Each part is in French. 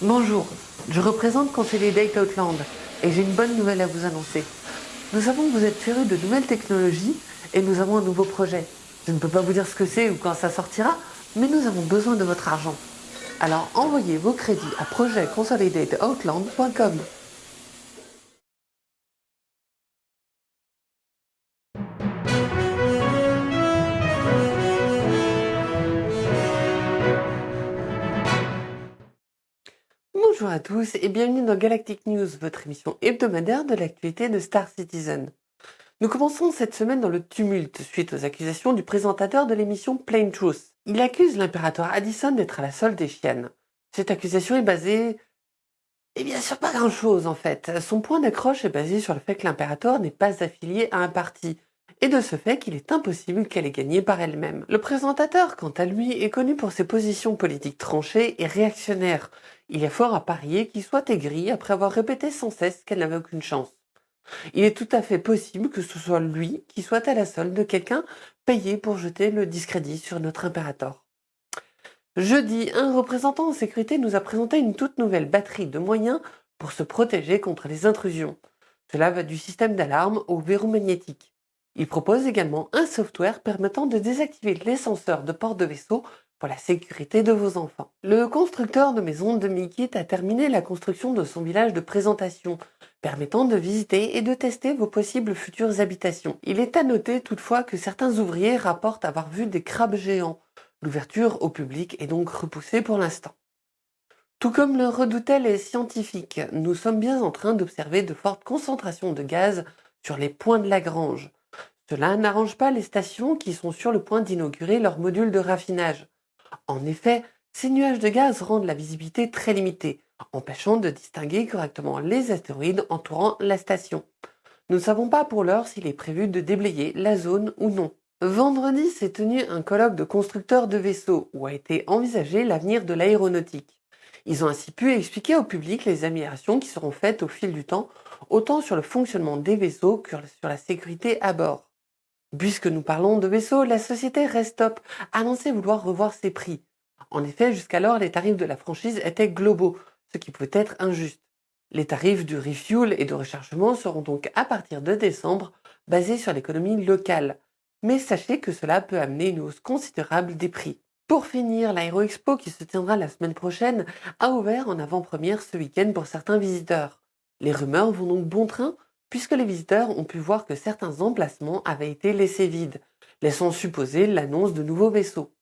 Bonjour, je représente Consolidate Outland et j'ai une bonne nouvelle à vous annoncer. Nous savons que vous êtes férus de nouvelles technologies et nous avons un nouveau projet. Je ne peux pas vous dire ce que c'est ou quand ça sortira, mais nous avons besoin de votre argent. Alors envoyez vos crédits à projectconsolidateoutland.com. Bonjour à tous et bienvenue dans Galactic News, votre émission hebdomadaire de l'actualité de Star Citizen. Nous commençons cette semaine dans le tumulte suite aux accusations du présentateur de l'émission Plain Truth. Il accuse l'impérateur Addison d'être à la solde des chiennes. Cette accusation est basée... Eh bien sur pas grand chose en fait. Son point d'accroche est basé sur le fait que l'impérateur n'est pas affilié à un parti, et de ce fait qu'il est impossible qu'elle ait gagné par elle-même. Le présentateur, quant à lui, est connu pour ses positions politiques tranchées et réactionnaires. Il a fort à parier qu'il soit aigri après avoir répété sans cesse qu'elle n'avait aucune chance. Il est tout à fait possible que ce soit lui qui soit à la solde de quelqu'un payé pour jeter le discrédit sur notre impérateur. Jeudi, un représentant en sécurité nous a présenté une toute nouvelle batterie de moyens pour se protéger contre les intrusions. Cela va du système d'alarme au verrou magnétique. Il propose également un software permettant de désactiver les de port de vaisseau pour la sécurité de vos enfants. Le constructeur de maisons de Mikit a terminé la construction de son village de présentation, permettant de visiter et de tester vos possibles futures habitations. Il est à noter toutefois que certains ouvriers rapportent avoir vu des crabes géants. L'ouverture au public est donc repoussée pour l'instant. Tout comme le redoutaient les scientifiques, nous sommes bien en train d'observer de fortes concentrations de gaz sur les points de Lagrange. Cela n'arrange pas les stations qui sont sur le point d'inaugurer leur module de raffinage. En effet, ces nuages de gaz rendent la visibilité très limitée, empêchant de distinguer correctement les astéroïdes entourant la station. Nous ne savons pas pour l'heure s'il est prévu de déblayer la zone ou non. Vendredi s'est tenu un colloque de constructeurs de vaisseaux où a été envisagé l'avenir de l'aéronautique. Ils ont ainsi pu expliquer au public les améliorations qui seront faites au fil du temps, autant sur le fonctionnement des vaisseaux que sur la sécurité à bord. Puisque nous parlons de vaisseaux, la société Restop a annoncé vouloir revoir ses prix. En effet, jusqu'alors, les tarifs de la franchise étaient globaux, ce qui peut être injuste. Les tarifs du refuel et de rechargement seront donc à partir de décembre basés sur l'économie locale. Mais sachez que cela peut amener une hausse considérable des prix. Pour finir, l'Aéroexpo qui se tiendra la semaine prochaine a ouvert en avant-première ce week-end pour certains visiteurs. Les rumeurs vont donc bon train puisque les visiteurs ont pu voir que certains emplacements avaient été laissés vides, laissant supposer l'annonce de nouveaux vaisseaux.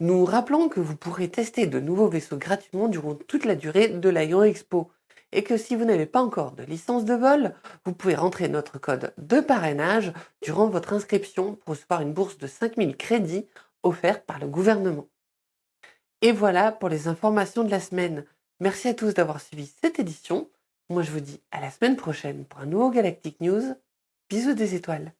Nous rappelons que vous pourrez tester de nouveaux vaisseaux gratuitement durant toute la durée de l'Aéro Expo et que si vous n'avez pas encore de licence de vol, vous pouvez rentrer notre code de parrainage durant votre inscription pour recevoir une bourse de 5000 crédits offerte par le gouvernement. Et voilà pour les informations de la semaine. Merci à tous d'avoir suivi cette édition. Moi je vous dis à la semaine prochaine pour un nouveau Galactic News. Bisous des étoiles.